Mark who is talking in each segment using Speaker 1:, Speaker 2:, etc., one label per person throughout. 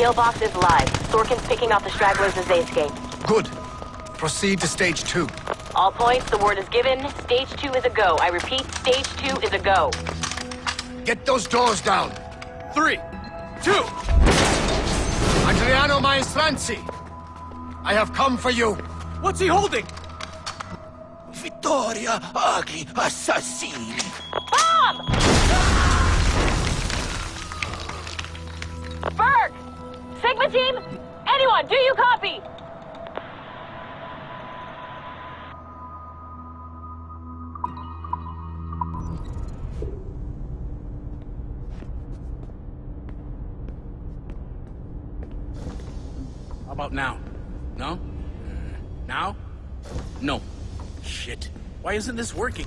Speaker 1: The kill box is live. Sorkin's picking off the stragglers as they escape.
Speaker 2: Good. Proceed to stage two.
Speaker 1: All points, the word is given. Stage two is a go. I repeat, stage two is a go.
Speaker 2: Get those doors down.
Speaker 3: Three, two.
Speaker 2: Adriano Maestranzi, I have come for you.
Speaker 3: What's he holding?
Speaker 4: Vittoria agli assassini.
Speaker 1: Bomb! Berg! Sigma team! Anyone, do you copy?
Speaker 3: How about now? No? Now? No. Shit. Why isn't this working?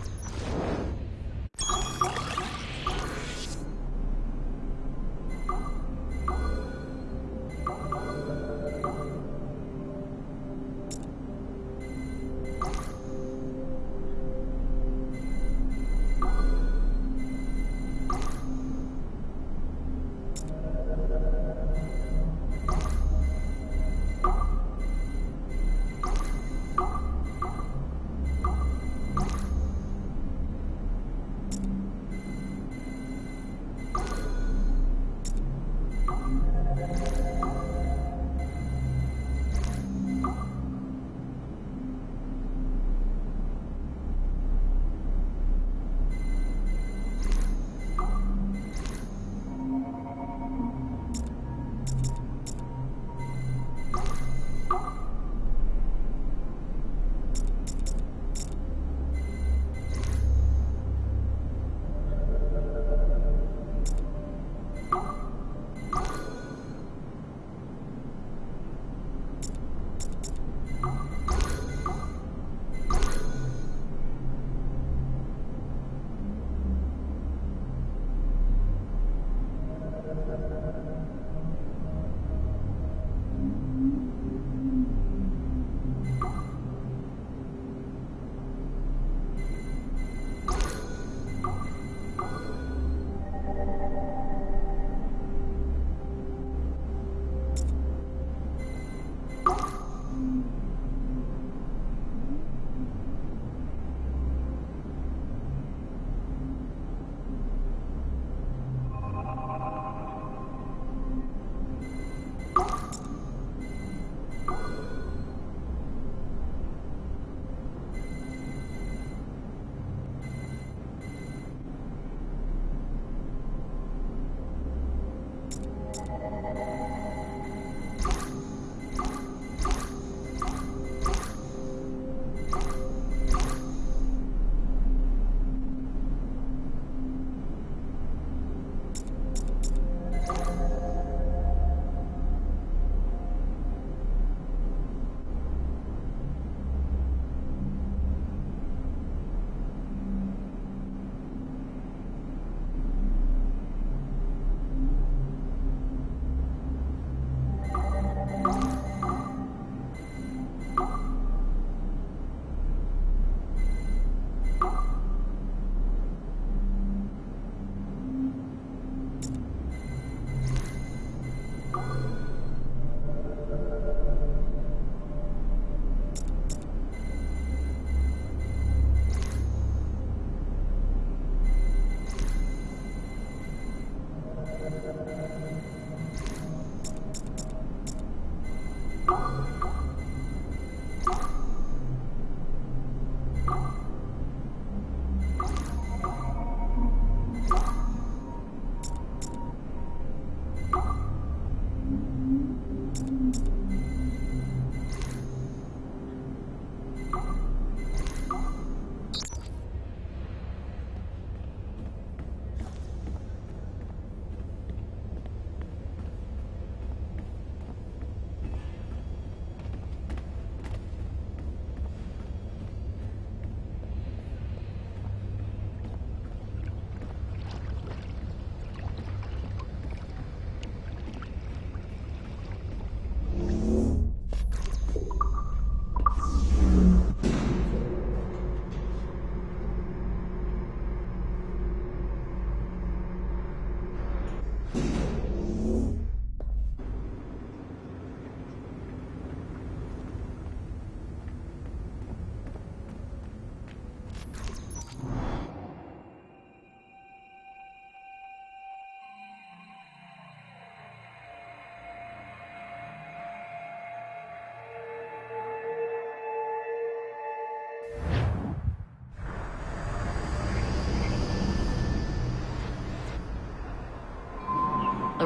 Speaker 3: あっ。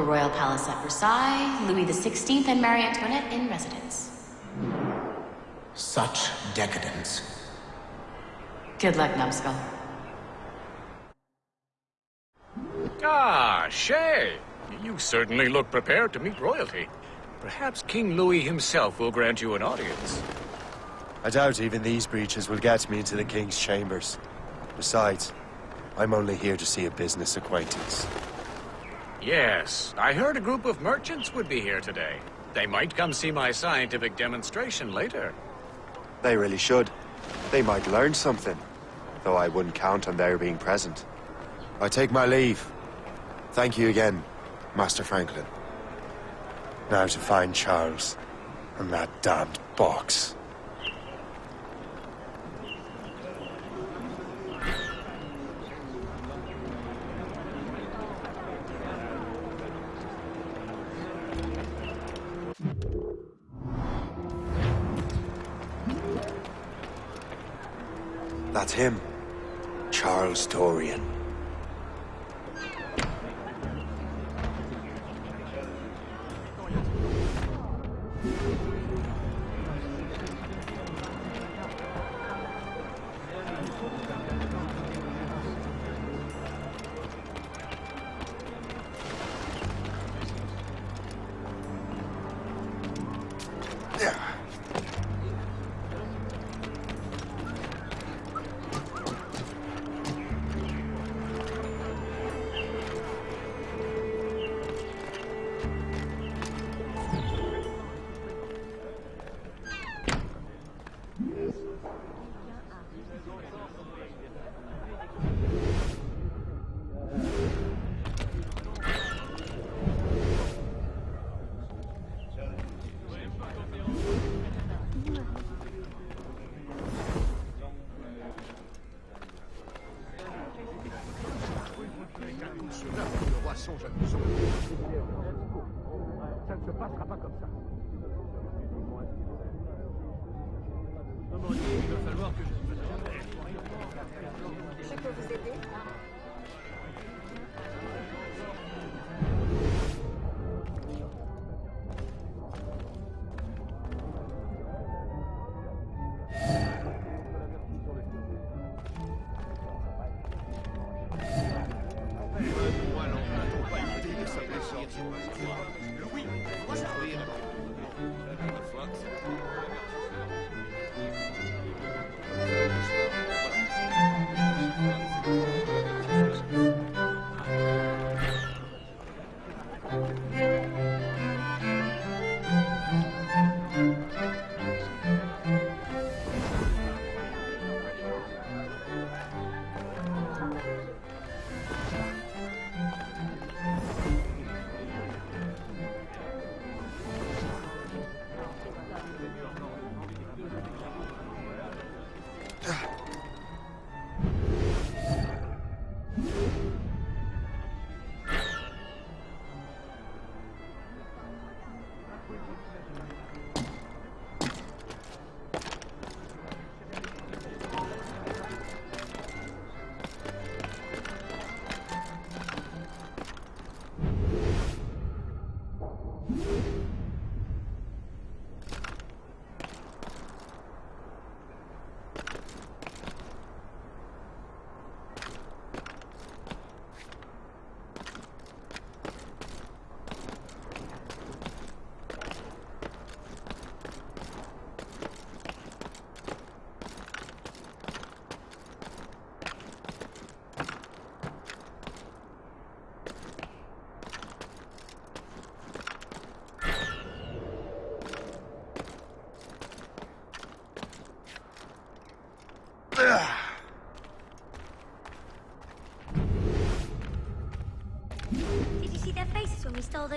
Speaker 5: Royal palace at Versailles, Louis XVI and Marie Antoinette in residence.
Speaker 2: Such decadence.
Speaker 5: Good luck, Numbskull.
Speaker 6: Ah, Shay! You certainly look prepared to meet royalty. Perhaps King Louis himself will grant you an audience.
Speaker 4: I doubt even these breaches will get me into the King's chambers. Besides, I'm only here to see a business acquaintance.
Speaker 6: Yes, I heard a group of merchants would be here today. They might come see my scientific demonstration later.
Speaker 4: They really should. They might learn something, though I wouldn't count on their being present. I take my leave. Thank you again, Master Franklin. Now to find Charles and that damned box. Him. Charles Dorian.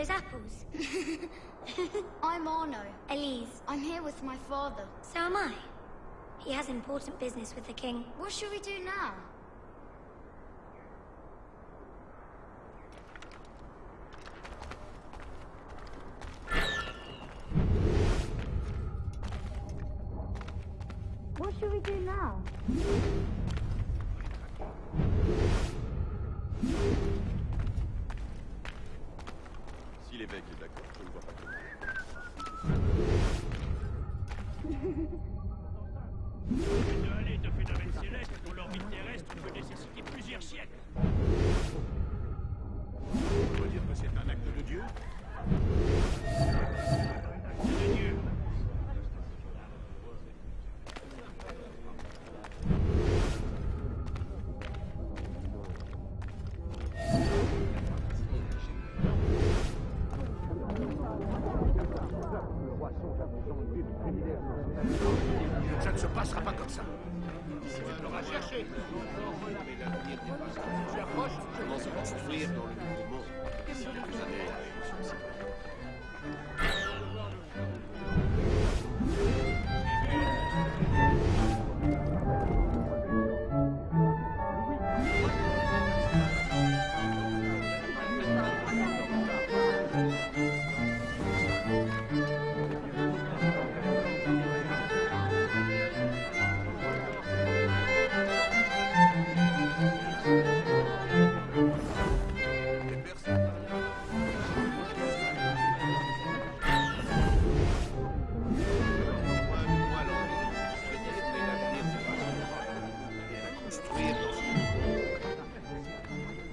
Speaker 7: Those apples?
Speaker 8: I'm Arno.
Speaker 7: Elise,
Speaker 8: I'm here with my father.
Speaker 7: so am I. He has important business with the king.
Speaker 8: What should we do now?
Speaker 2: l'évêque.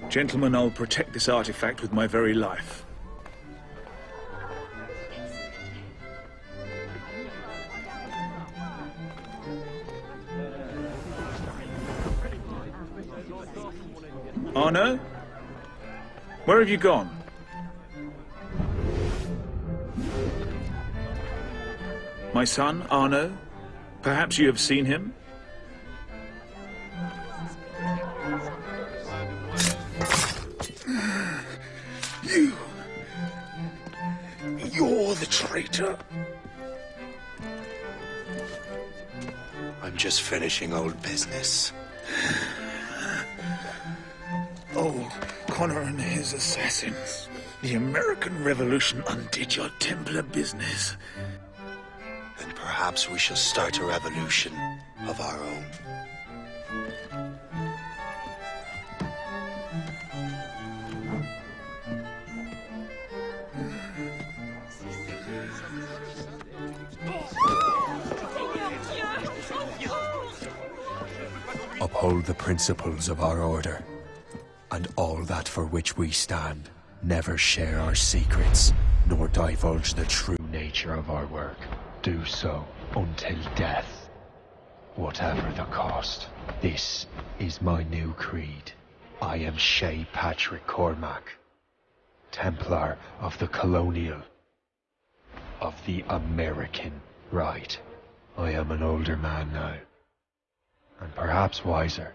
Speaker 9: Gentlemen, I'll protect this artifact with my very life. Arno? Where have you gone? My son, Arno? Perhaps you have seen him? Traitor.
Speaker 4: I'm just finishing old business.
Speaker 9: Oh, Connor and his assassins. The American Revolution undid your Templar business.
Speaker 4: Then perhaps we shall start a revolution of our own. Uphold the principles of our order, and all that for which we stand. Never share our secrets, nor divulge the true nature of our work. Do so until death, whatever the cost. This is my new creed. I am Shay Patrick Cormac, Templar of the Colonial, of the American rite. I am an older man now, and perhaps wiser.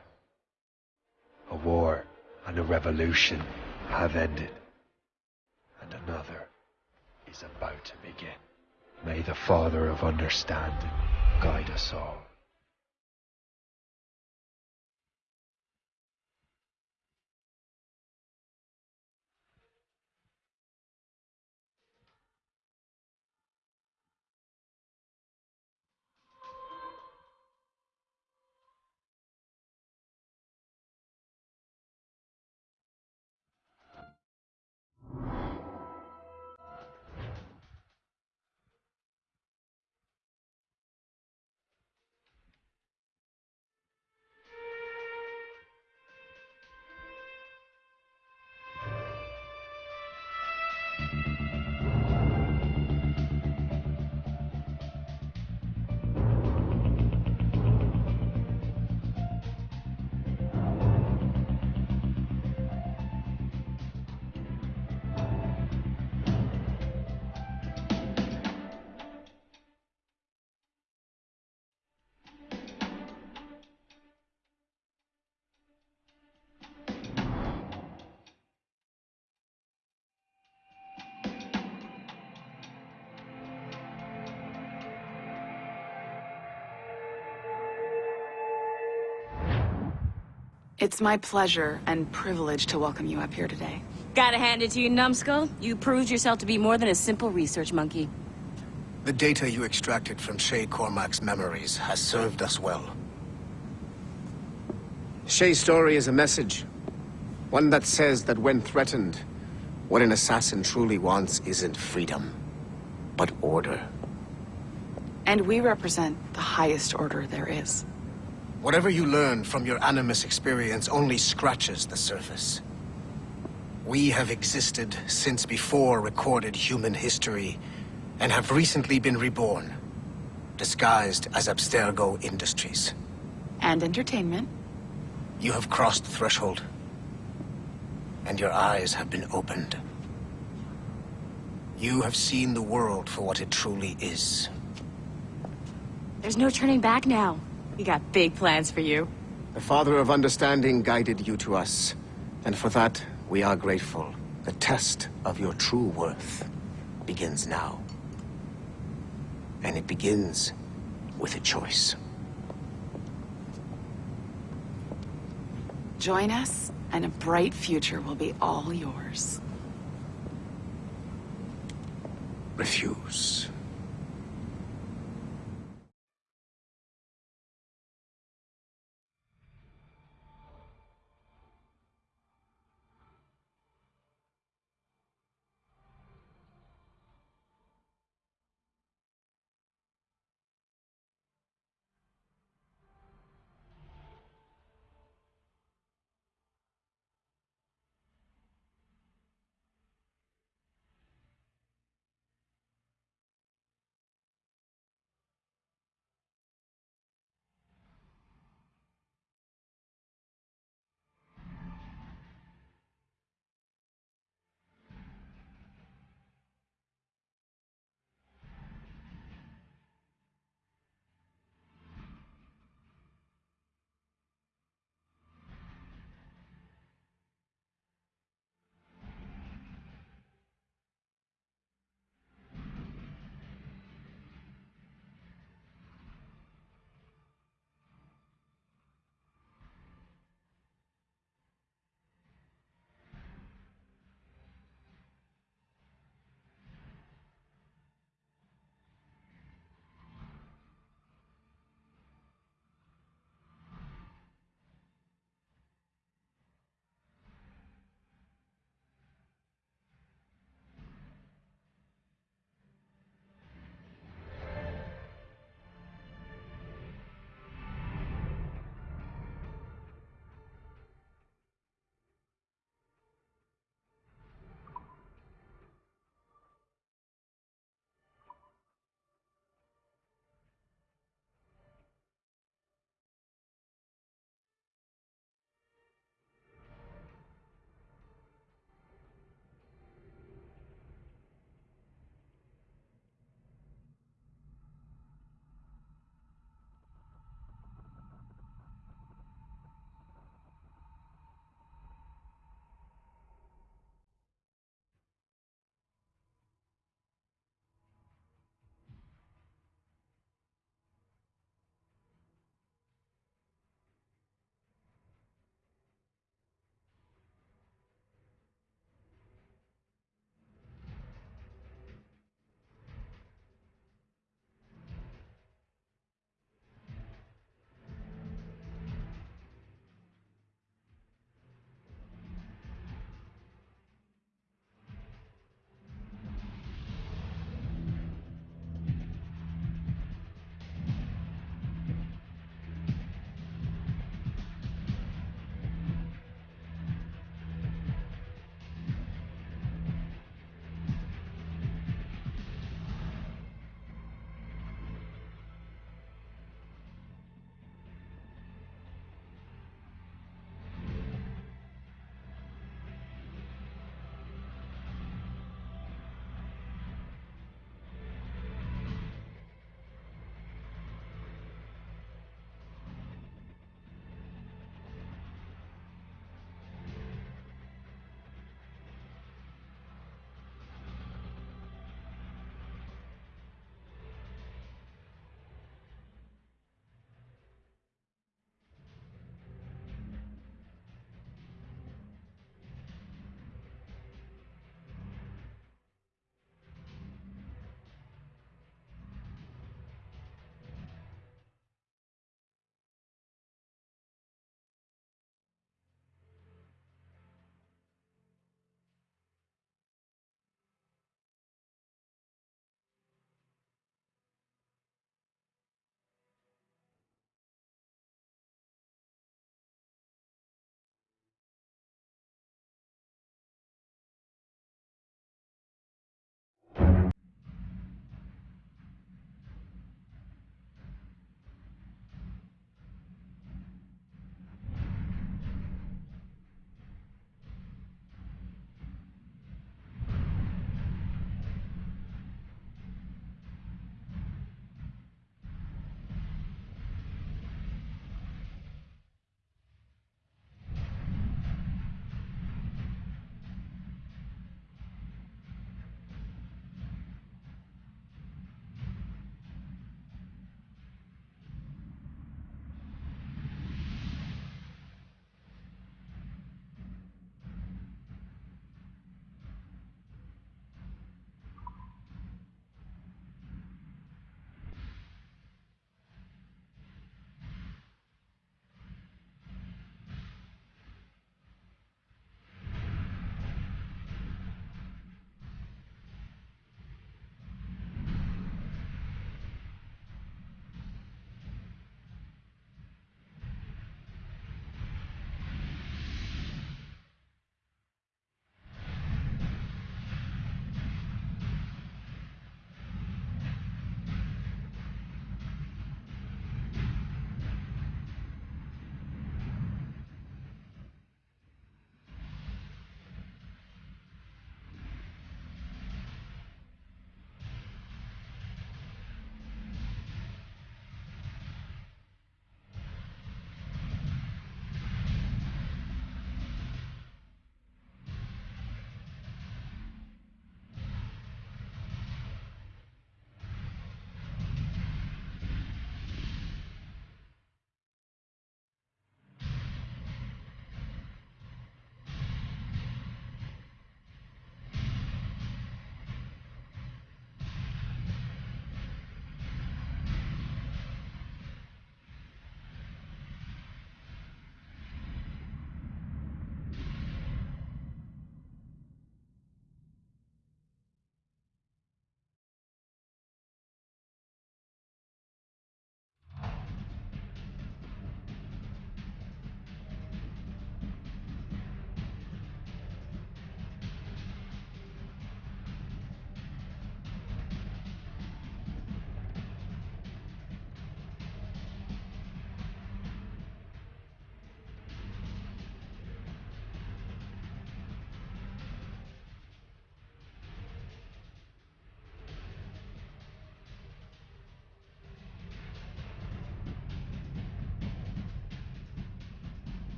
Speaker 4: A war and a revolution have ended, and another is about to begin. May the Father of Understanding guide us all.
Speaker 10: It's my pleasure and privilege to welcome you up here today.
Speaker 1: Gotta hand it to you, numbskull. You proved yourself to be more than a simple research monkey.
Speaker 2: The data you extracted from Shay Cormac's memories has served us well. Shay's story is a message. One that says that when threatened, what an assassin truly wants isn't freedom, but order.
Speaker 10: And we represent the highest order there is.
Speaker 2: Whatever you learn from your Animus experience only scratches the surface. We have existed since before recorded human history, and have recently been reborn, disguised as Abstergo Industries.
Speaker 10: And entertainment.
Speaker 2: You have crossed the threshold, and your eyes have been opened. You have seen the world for what it truly is.
Speaker 5: There's no turning back now. We got big plans for you.
Speaker 2: The Father of Understanding guided you to us, and for that, we are grateful. The test of your true worth begins now. And it begins with a choice.
Speaker 10: Join us, and a bright future will be all yours.
Speaker 2: Refuse.